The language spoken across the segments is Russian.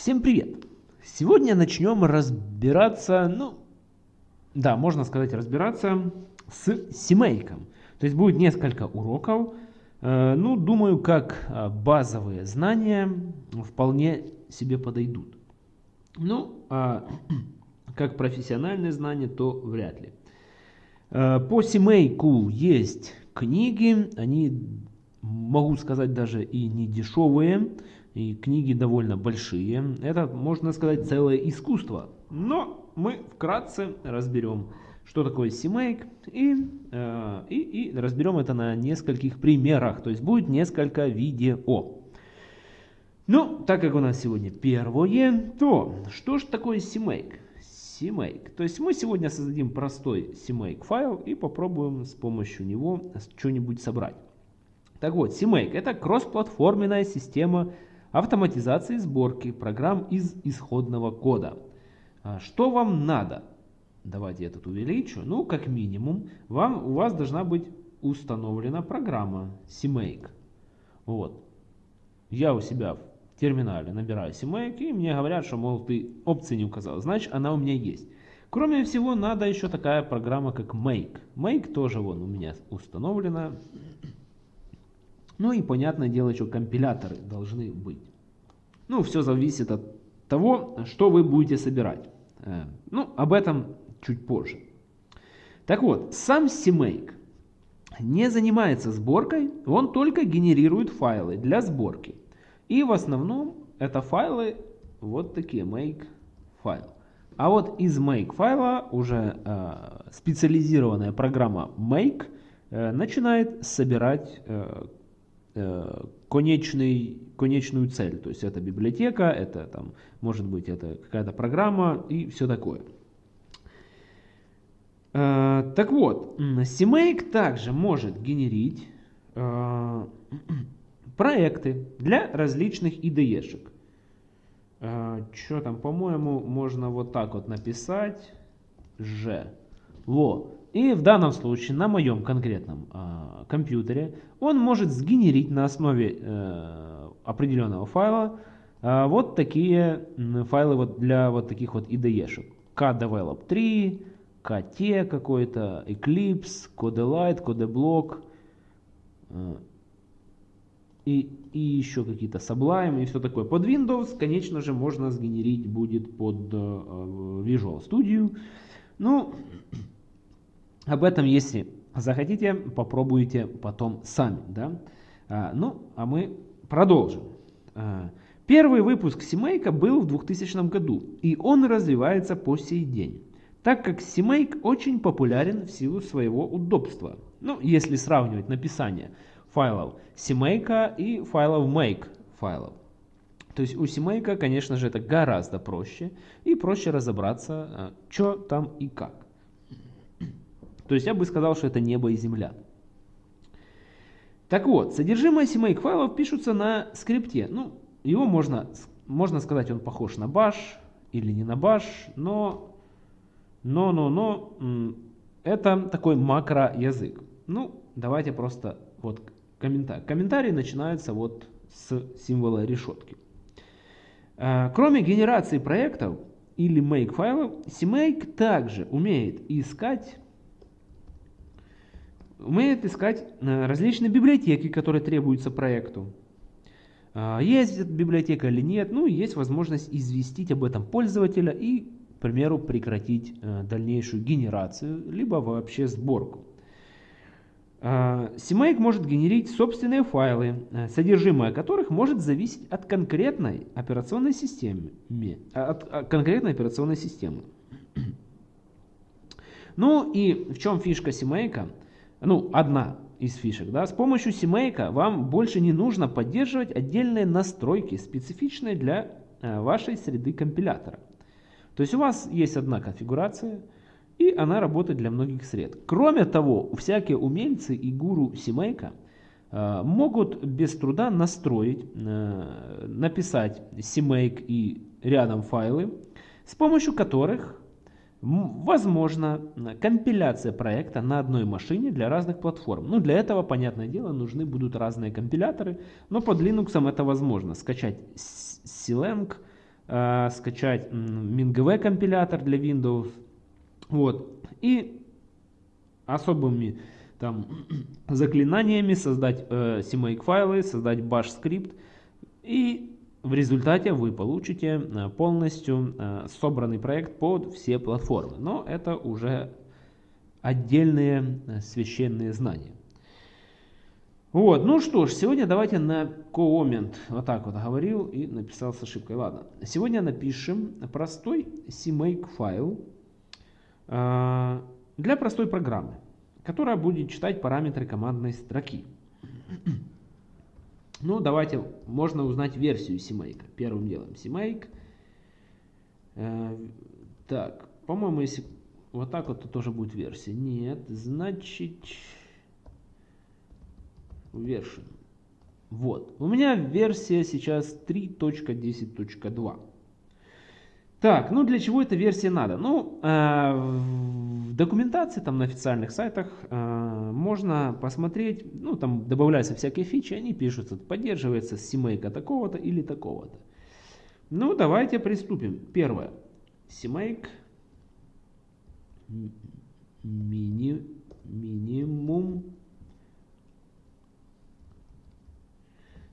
Всем привет! Сегодня начнем разбираться, ну, да, можно сказать разбираться с CMake. То есть будет несколько уроков. Э, ну, думаю, как э, базовые знания вполне себе подойдут. Ну, а как профессиональные знания, то вряд ли. Э, по CMake есть книги, они, могу сказать, даже и не дешевые. И книги довольно большие. Это, можно сказать, целое искусство. Но мы вкратце разберем, что такое CMake, и, э, и, и разберем это на нескольких примерах. То есть будет несколько видео. Ну, так как у нас сегодня первое, то что же такое CMake? CMake. То есть мы сегодня создадим простой CMake файл и попробуем с помощью него что-нибудь собрать. Так вот, CMake это кроссплатформенная система автоматизации сборки программ из исходного кода. А что вам надо? Давайте я тут увеличу. Ну, как минимум, вам, у вас должна быть установлена программа CMake. Вот. Я у себя в терминале набираю CMake, и мне говорят, что, мол, ты опции не указал. Значит, она у меня есть. Кроме всего, надо еще такая программа, как Make. Make тоже вон у меня установлена. Ну и понятное дело, что компиляторы должны быть. Ну, все зависит от того, что вы будете собирать. Э, ну, об этом чуть позже. Так вот, сам CMake не занимается сборкой, он только генерирует файлы для сборки. И в основном это файлы вот такие, make файл. А вот из make файла уже э, специализированная программа make э, начинает собирать конечный, конечную цель. То есть это библиотека, это там, может быть это какая-то программа и все такое. Э, так вот, CMake также может генерить э, проекты для различных IDE-шек. Что там, по-моему, можно вот так вот написать. Ж. Во. И в данном случае на моем конкретном э, компьютере он может сгенерить на основе э, определенного файла э, вот такие файлы вот для вот таких вот IDE-шек. KDevelop 3, KT какой-то, Eclipse, CodeLight, CodeBlock э, и, и еще какие-то Sublime и все такое. Под Windows, конечно же, можно сгенерить будет под э, Visual Studio. Ну, об этом, если захотите, попробуйте потом сами. Да? А, ну, а мы продолжим. А, первый выпуск Симейка был в 2000 году, и он развивается по сей день, так как Симейк очень популярен в силу своего удобства. Ну, если сравнивать написание файлов Симейка и файлов Make файлов. То есть у Симейка, конечно же, это гораздо проще, и проще разобраться, а, что там и как. То есть я бы сказал, что это небо и земля. Так вот, содержимое CMake файлов пишутся на скрипте. Ну, его можно, можно сказать, он похож на bash или не на bash, но, но, но, но, это такой макроязык. Ну, давайте просто вот комментарий. Комментарий начинается вот с символа решетки. Э, кроме генерации проектов или make файлов, CMake также умеет искать умеет искать э, различные библиотеки, которые требуются проекту. А, есть библиотека или нет, ну есть возможность известить об этом пользователя и, к примеру, прекратить э, дальнейшую генерацию, либо вообще сборку. CMake а, может генерить собственные файлы, э, содержимое которых может зависеть от конкретной операционной системы. От конкретной операционной системы. Ну и в чем фишка CMake? Ну, одна из фишек, да, с помощью CMake вам больше не нужно поддерживать отдельные настройки, специфичные для э, вашей среды компилятора. То есть у вас есть одна конфигурация, и она работает для многих сред. Кроме того, всякие умельцы и гуру CMake э, могут без труда настроить, э, написать CMake и рядом файлы, с помощью которых Возможно, компиляция проекта на одной машине для разных платформ. Ну, для этого, понятное дело, нужны будут разные компиляторы, но под Linux это возможно. Скачать CLang, э, скачать MinGV компилятор для Windows. Вот. И особыми там заклинаниями создать э, CMake файлы, создать bash скрипт. И в результате вы получите э, полностью э, собранный проект под все платформы. Но это уже отдельные э, священные знания. Вот, ну что ж, сегодня давайте на коммент, вот так вот говорил и написал с ошибкой. Ладно, сегодня напишем простой CMake файл для простой программы, которая будет читать параметры командной строки. Ну, давайте, можно узнать версию CMake. Первым делом CMake. Э, так, по-моему, если вот так вот, то тоже будет версия. Нет, значит version. Вот. У меня версия сейчас 3.10.2. Так, ну для чего эта версия надо? Ну, э, в документации, там на официальных сайтах э, можно посмотреть, ну там добавляются всякие фичи, они пишутся, поддерживается CMake такого-то или такого-то. Ну, давайте приступим. Первое. CMake мини, минимум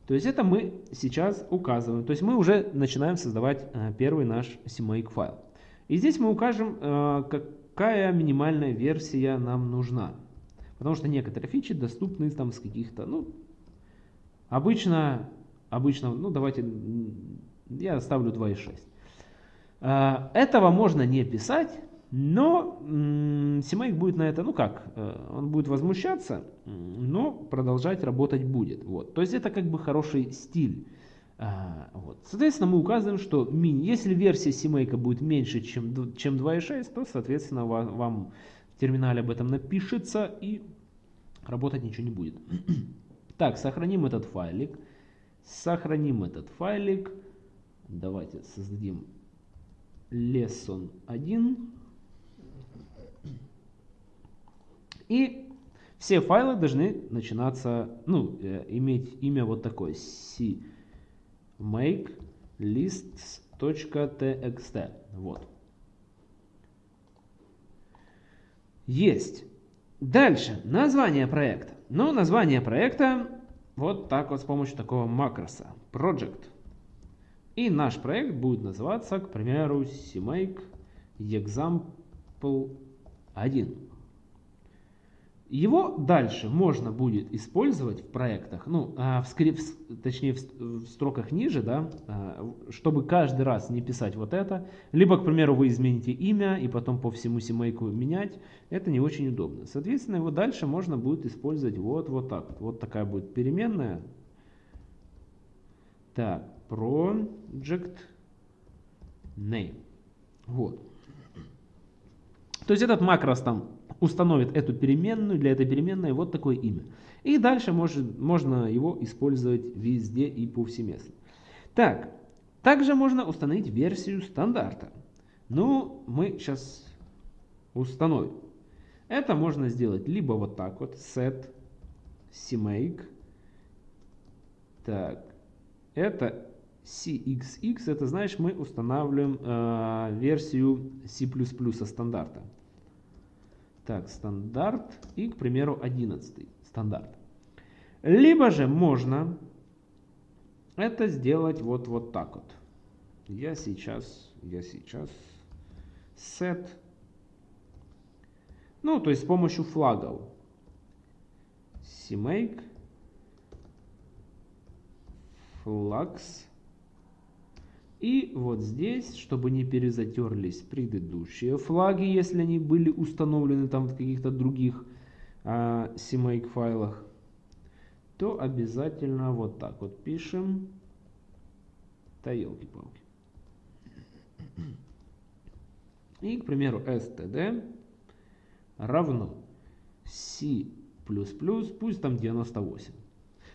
То есть это мы сейчас указываем. То есть мы уже начинаем создавать э, первый наш CMake файл. И здесь мы укажем, э, какая минимальная версия нам нужна. Потому что некоторые фичи доступны там с каких-то, ну, обычно, обычно, ну, давайте, я ставлю 2.6. Э, этого можно не писать, но CMake будет на это, ну как, э, он будет возмущаться, но продолжать работать будет. Вот. То есть это как бы хороший стиль. А, вот. Соответственно, мы указываем, что если версия CMake будет меньше, чем, чем 2.6, то, соответственно, вам в терминале об этом напишется и работать ничего не будет. так, сохраним этот файлик. Сохраним этот файлик. Давайте создадим lesson 1. И все файлы должны начинаться, ну, э, иметь имя вот такое. cmake lists.txt. Вот. Есть. Дальше. Название проекта. Ну, название проекта вот так вот с помощью такого макроса. Project. И наш проект будет называться, к примеру, CMake Example 1. Его дальше можно будет использовать в проектах, ну, а, в скрипт, точнее в строках ниже, да, а, чтобы каждый раз не писать вот это. Либо, к примеру, вы измените имя и потом по всему семейку менять. Это не очень удобно. Соответственно, его дальше можно будет использовать вот, вот так. Вот, вот такая будет переменная. Так, project name. Вот. То есть этот макрос там установит эту переменную, для этой переменной вот такое имя. И дальше может, можно его использовать везде и повсеместно. Так, также можно установить версию стандарта. Ну, мы сейчас установим. Это можно сделать либо вот так вот, set cmake. Так, это cxx, это значит мы устанавливаем э, версию C++ стандарта. Так, стандарт и, к примеру, 11 стандарт. Либо же можно это сделать вот, вот так вот. Я сейчас, я сейчас set, ну, то есть с помощью флагов cmake flags и вот здесь, чтобы не перезатерлись предыдущие флаги, если они были установлены там в каких-то других а, CMake файлах, то обязательно вот так вот пишем. Да елки-палки. И, к примеру, std равно c++, пусть там 98.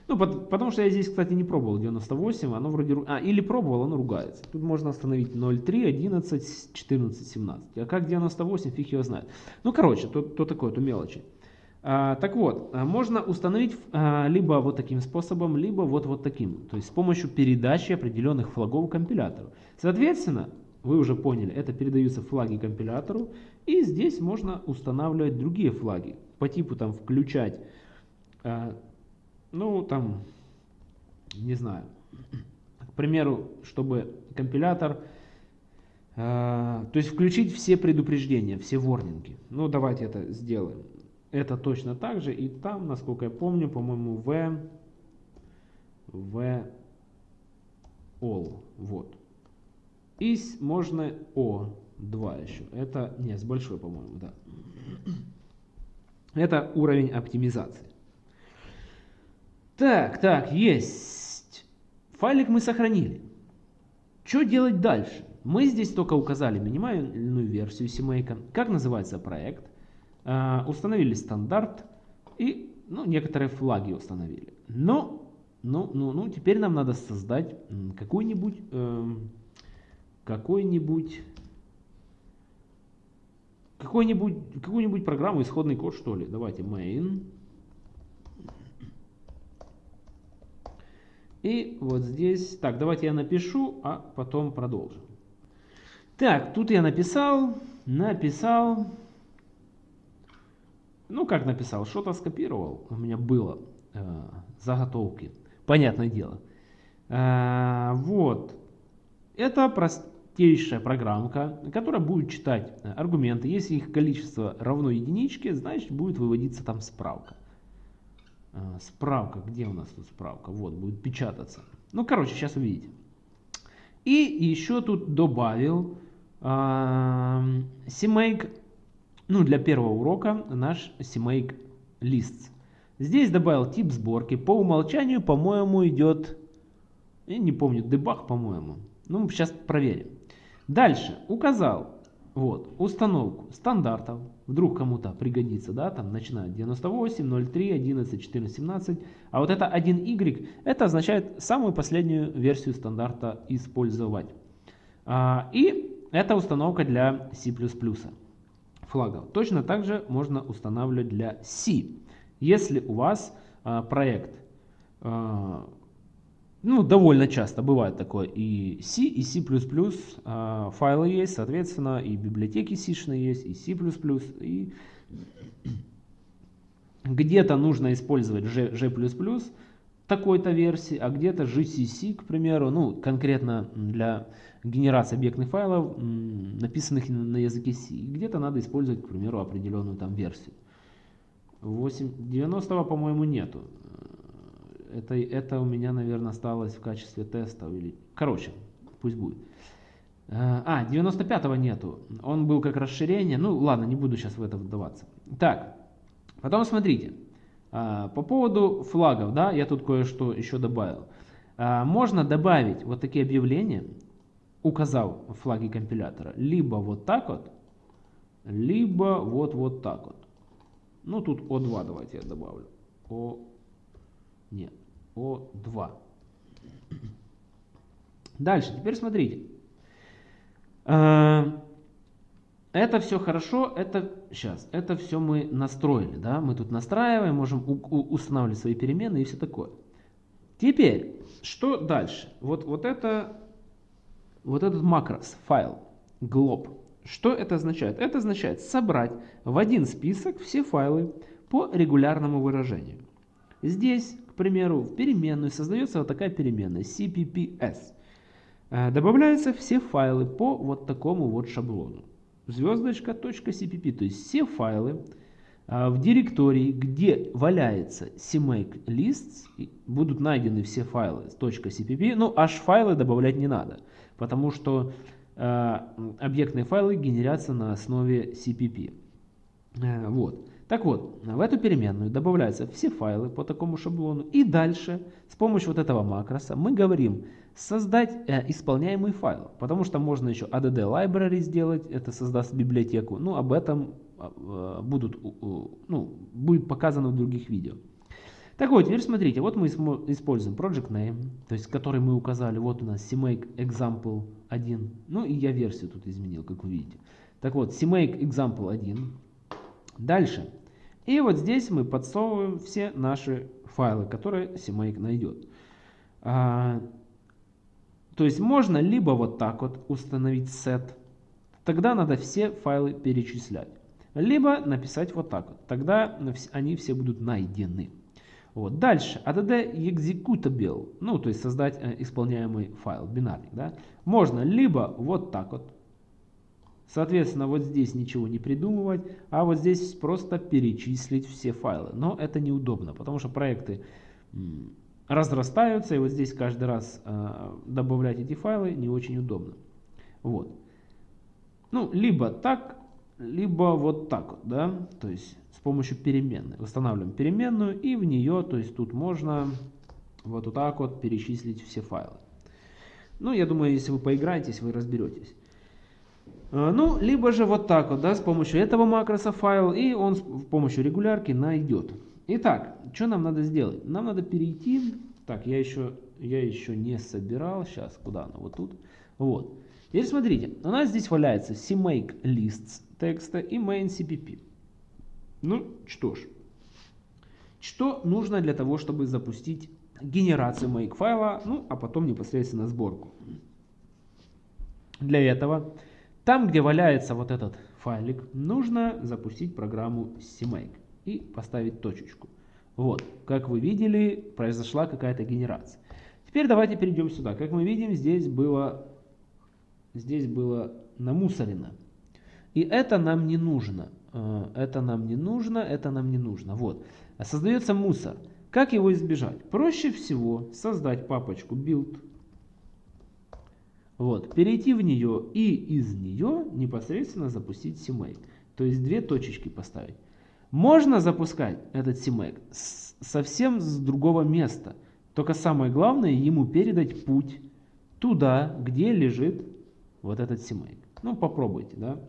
Ну, потому что я здесь, кстати, не пробовал 98, оно вроде... А, или пробовал, оно ругается. Тут можно остановить 0,3, 11, 14, 17. А как 98, фиг его знает. Ну, короче, то, то такое, то мелочи. А, так вот, а, можно установить а, либо вот таким способом, либо вот, вот таким. То есть с помощью передачи определенных флагов компилятору. Соответственно, вы уже поняли, это передаются флаги компилятору. И здесь можно устанавливать другие флаги. По типу там включать, ну там, не знаю, к примеру, чтобы компилятор, то есть включить все предупреждения, все ворнинги. Ну давайте это сделаем. Это точно так же. И там, насколько я помню, по-моему, v, v all. Вот. И можно O2 еще. Это, не, с большой, по-моему, да. Это уровень оптимизации. Так, так, есть. Файлик мы сохранили. Что делать дальше? Мы здесь только указали минимальную версию CMake. Как называется проект? А, установили стандарт и ну, некоторые флаги установили. Но ну, ну, ну, теперь нам надо создать какую-нибудь э, какой-нибудь какой-нибудь какую-нибудь программу, исходный код, что ли. Давайте main. И вот здесь, так, давайте я напишу, а потом продолжим. Так, тут я написал, написал, ну, как написал, что-то скопировал. У меня было э, заготовки. Понятное дело. Э, вот. Это простейшая программка, которая будет читать э, аргументы. Если их количество равно единичке, значит будет выводиться там справка. Э, справка, где у нас тут справка? Вот, будет печататься. Ну, короче, сейчас увидите. И еще тут добавил CMake ну, для первого урока наш CMake list. Здесь добавил тип сборки. По умолчанию, по-моему, идет, я не помню, дебаг, по-моему. Ну, сейчас проверим. Дальше указал вот, установку стандартов. Вдруг кому-то пригодится, да, там начинает 98, 03, 11, 14, 17. А вот это 1Y, это означает самую последнюю версию стандарта использовать. А, и это установка для C++ флагов. Точно так же можно устанавливать для C. Если у вас а, проект, а, ну, довольно часто бывает такое, и C, и C++ а, файлы есть, соответственно, и библиотеки C есть, и C++, и где-то нужно использовать G, G++, такой-то версии, а где-то GCC, к примеру, ну, конкретно для генерации объектных файлов, написанных на языке C. Где-то надо использовать, к примеру, определенную там версию. 8, 90 по-моему, нету. Это, это у меня, наверное, осталось в качестве теста. Или... Короче, пусть будет. А, 95-го нету. Он был как расширение. Ну, ладно, не буду сейчас в это вдаваться. Так, потом смотрите. А, по поводу флагов, да, я тут кое-что еще добавил. А, можно добавить вот такие объявления, указав флаги компилятора, либо вот так вот, либо вот вот так вот. Ну тут О2 давайте я добавлю. О, нет, О2. Дальше, теперь смотрите. А, это все хорошо, это сейчас, это все мы настроили, да, мы тут настраиваем, можем устанавливать свои переменные и все такое. Теперь, что дальше? Вот, вот это, вот этот макрос, файл, glob, что это означает? Это означает собрать в один список все файлы по регулярному выражению. Здесь, к примеру, в переменную создается вот такая переменная cpps. Э, добавляются все файлы по вот такому вот шаблону звездочка.cpp, то есть все файлы а, в директории, где валяется CMake lists, будут найдены все файлы .cpp, ну аж файлы добавлять не надо, потому что э, объектные файлы генерятся на основе CPP. Э, вот. Так вот, в эту переменную добавляются все файлы по такому шаблону. И дальше с помощью вот этого макроса мы говорим создать э, исполняемый файл. Потому что можно еще add library сделать, это создаст библиотеку. Ну, об этом э, будут, ну, будет показано в других видео. Так вот, теперь смотрите, вот мы используем project name, то есть который мы указали, вот у нас CMake example 1, ну и я версию тут изменил, как вы видите. Так вот, CMake example 1. Дальше И вот здесь мы подсовываем все наши файлы, которые CMake найдет. А, то есть можно либо вот так вот установить set, тогда надо все файлы перечислять. Либо написать вот так вот, тогда они все будут найдены. Вот. Дальше, add executable, ну то есть создать э, исполняемый файл, бинарник. Да? Можно либо вот так вот, соответственно вот здесь ничего не придумывать, а вот здесь просто перечислить все файлы. Но это неудобно, потому что проекты разрастаются, и вот здесь каждый раз э, добавлять эти файлы не очень удобно. Вот. Ну, либо так, либо вот так вот, да, то есть с помощью переменной. Устанавливаем переменную и в нее, то есть тут можно вот так вот перечислить все файлы. Ну, я думаю, если вы поиграетесь, вы разберетесь. Э, ну, либо же вот так вот, да, с помощью этого макроса файл, и он с помощью регулярки найдет. Итак, что нам надо сделать? Нам надо перейти, так, я еще, я еще не собирал, сейчас, куда оно, вот тут, вот. Теперь смотрите, у нас здесь валяется CMake lists текста и main CPP. Ну, что ж. Что нужно для того, чтобы запустить генерацию make файла, ну, а потом непосредственно сборку. Для этого, там, где валяется вот этот файлик, нужно запустить программу CMake и поставить точечку. Вот, как вы видели, произошла какая-то генерация. Теперь давайте перейдем сюда. Как мы видим, здесь было здесь было намусорено. И это нам не нужно. Э, это нам не нужно, это нам не нужно. Вот. Создается мусор. Как его избежать? Проще всего создать папочку build. Вот. Перейти в нее и из нее непосредственно запустить CMake. То есть две точечки поставить. Можно запускать этот CMake совсем с другого места. Только самое главное ему передать путь туда, где лежит вот этот CMake. Ну, попробуйте, да.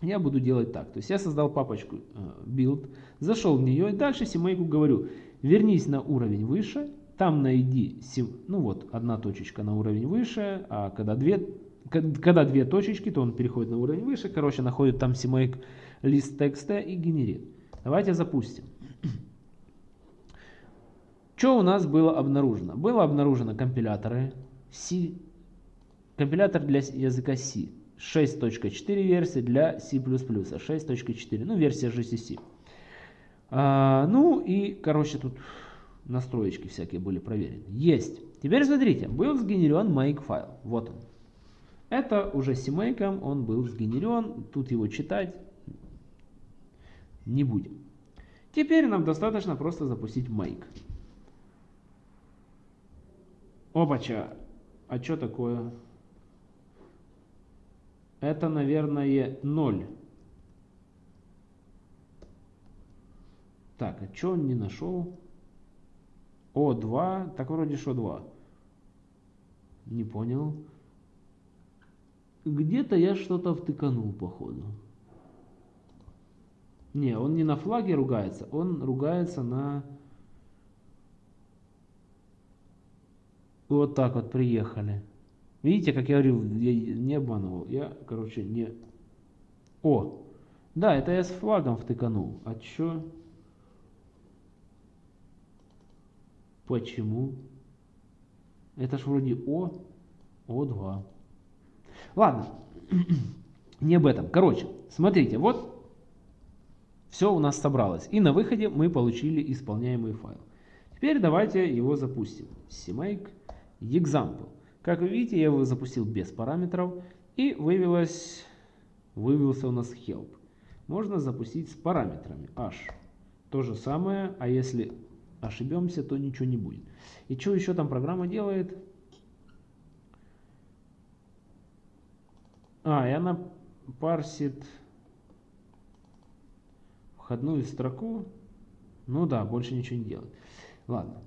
Я буду делать так. То есть я создал папочку э, build, зашел в нее и дальше CMake говорю, вернись на уровень выше, там найди, ну вот, одна точечка на уровень выше, а когда две, когда две точечки, то он переходит на уровень выше, короче, находит там CMake лист текста и генерит. Давайте запустим. Что у нас было обнаружено? Было обнаружено компиляторы C Компилятор для языка C. 6.4 версия для C++, 6.4, ну версия GCC. А, ну и, короче, тут настроечки всякие были проверены. Есть. Теперь смотрите, был сгенерен make файл. Вот он. Это уже CMake, он был сгенерен. Тут его читать не будем. Теперь нам достаточно просто запустить make. Опача. А что такое? Это, наверное, 0. Так, а что он не нашел? О2. Так вроде что 2. Не понял. Где-то я что-то втыканул, походу. Не, он не на флаге ругается, он ругается на... Вот так вот приехали. Видите, как я говорил, я не обманывал. Я, короче, не... О! Да, это я с флагом втыканул. А чё? Почему? Это ж вроде О, О2. Ладно, не об этом. Короче, смотрите, вот все у нас собралось. И на выходе мы получили исполняемый файл. Теперь давайте его запустим. CMake example. Как вы видите, я его запустил без параметров и вывелось, вывелся у нас help. Можно запустить с параметрами h. То же самое, а если ошибемся, то ничего не будет. И что еще там программа делает? А, и она парсит входную строку. Ну да, больше ничего не делает. Ладно.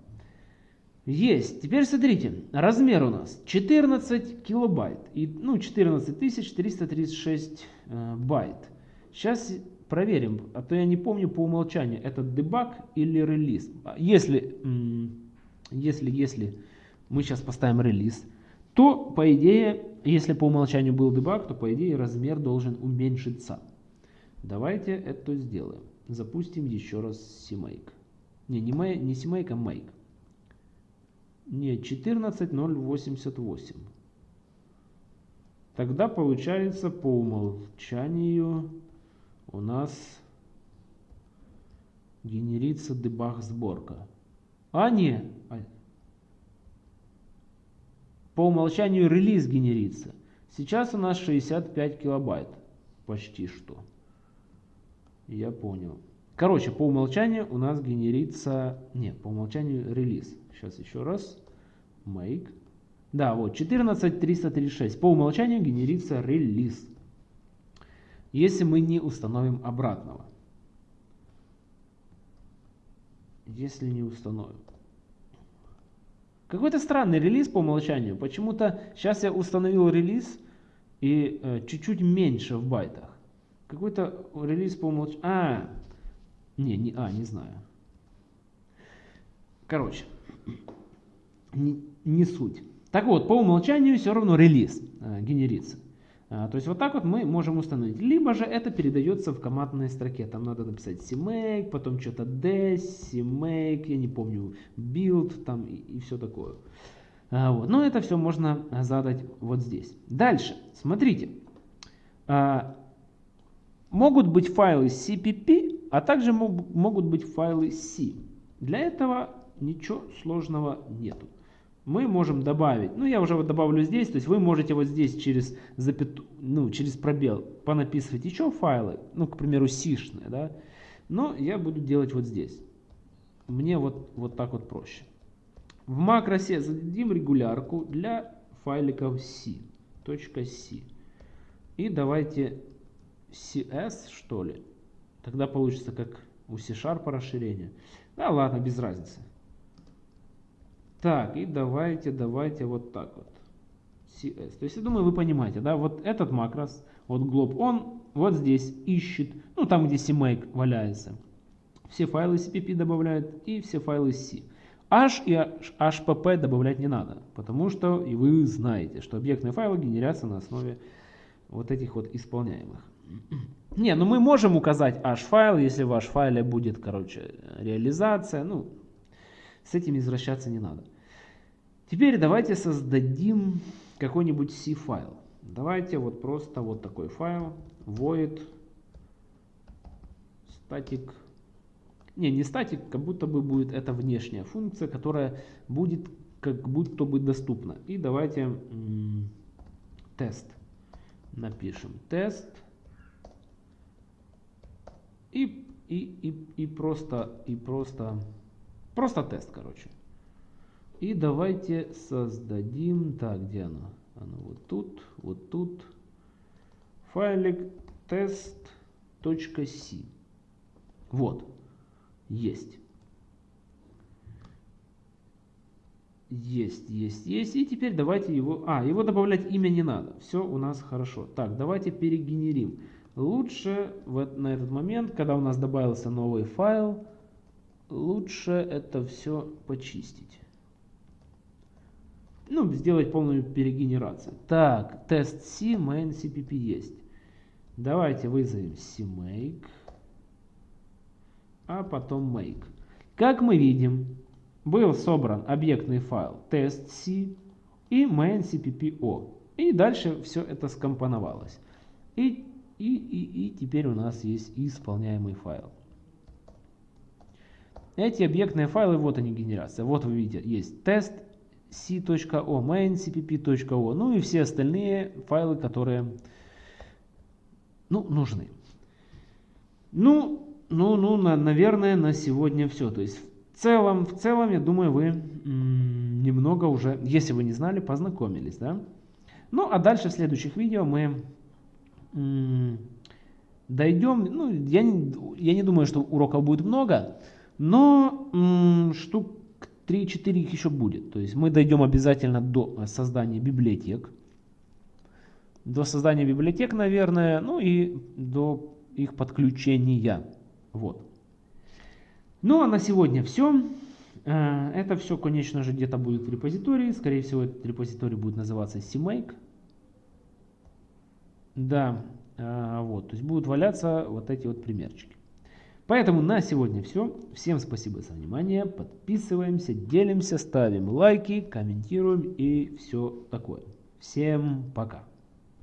Есть. Теперь смотрите, размер у нас 14 килобайт, и, ну 14 336 э, байт. Сейчас проверим, а то я не помню по умолчанию, это дебаг или релиз. А если, если, если мы сейчас поставим релиз, то по идее, если по умолчанию был дебаг, то по идее размер должен уменьшиться. Давайте это сделаем. запустим еще раз CMake. Не, не, make, не CMake, а Make. Не, 14.088. Тогда получается по умолчанию у нас генерится дебаг сборка. А, не. А. По умолчанию релиз генерится. Сейчас у нас 65 килобайт. Почти что. Я понял. Короче, по умолчанию у нас генерится... Нет, по умолчанию релиз. Сейчас еще раз. Make. Да, вот 14336. По умолчанию генерится релиз. Если мы не установим обратного. Если не установим. Какой-то странный релиз по умолчанию. Почему-то сейчас я установил релиз и э, чуть-чуть э, меньше в байтах. Какой-то релиз по умолчанию. А, не, не, а, не знаю. Короче, не, не суть. Так вот, по умолчанию все равно релиз э, генерится. А, то есть вот так вот мы можем установить. Либо же это передается в командной строке. Там надо написать cmake, потом что-то des, cmake, я не помню, build там и, и все такое. А, вот. Но это все можно задать вот здесь. Дальше, смотрите. А, могут быть файлы CPP, а также мог, могут быть файлы C. Для этого ничего сложного нету мы можем добавить, ну я уже вот добавлю здесь, то есть вы можете вот здесь через, запяту, ну, через пробел понаписывать еще файлы, ну к примеру сишные, да, но я буду делать вот здесь. Мне вот, вот так вот проще. В макросе зададим регулярку для файликов C, .c. И давайте CS что ли, тогда получится как у C-Sharp расширение. Да ладно, без разницы. Так, и давайте, давайте вот так вот. CS. То есть, я думаю, вы понимаете, да, вот этот макрос, вот glob, он вот здесь ищет, ну, там, где CMake валяется. Все файлы CPP добавляет и все файлы C. H и HPP добавлять не надо, потому что и вы знаете, что объектные файлы генерятся на основе вот этих вот исполняемых. Не, ну мы можем указать H-файл, если в H-файле будет, короче, реализация, ну, с этим извращаться не надо. Теперь давайте создадим какой-нибудь C-файл. Давайте вот просто вот такой файл void static. Не, не static, как будто бы будет это внешняя функция, которая будет как будто бы доступна. И давайте тест напишем. Тест. И, и, и, и просто, и просто Просто тест, короче. И давайте создадим, так, где оно? Оно вот тут, вот тут. Файлик test.c. Вот, есть. Есть, есть, есть. И теперь давайте его... А, его добавлять имя не надо. Все у нас хорошо. Так, давайте перегенерим. Лучше в, на этот момент, когда у нас добавился новый файл, лучше это все почистить. Ну, сделать полную перегенерацию. Так, тест C, main CPP есть. Давайте вызовем CMake, а потом make. Как мы видим, был собран объектный файл test C и main CPP-O. И дальше все это скомпоновалось. И, и, и, и теперь у нас есть исполняемый файл. Эти объектные файлы, вот они генерация. Вот вы видите, есть тест c.o, main ну и все остальные файлы, которые ну, нужны. Ну, ну, ну, на, наверное, на сегодня все. То есть в целом, в целом, я думаю, вы немного уже, если вы не знали, познакомились, да? Ну, а дальше в следующих видео мы дойдем, ну, я не, я не думаю, что уроков будет много, но штук 3-4 их еще будет. То есть мы дойдем обязательно до создания библиотек. До создания библиотек, наверное, ну и до их подключения. Вот. Ну а на сегодня все. Э, это все, конечно же, где-то будет в репозитории. Скорее всего, этот репозиторий будет называться CMake. Да, э, вот, то есть будут валяться вот эти вот примерчики. Поэтому на сегодня все. Всем спасибо за внимание. Подписываемся, делимся, ставим лайки, комментируем и все такое. Всем пока.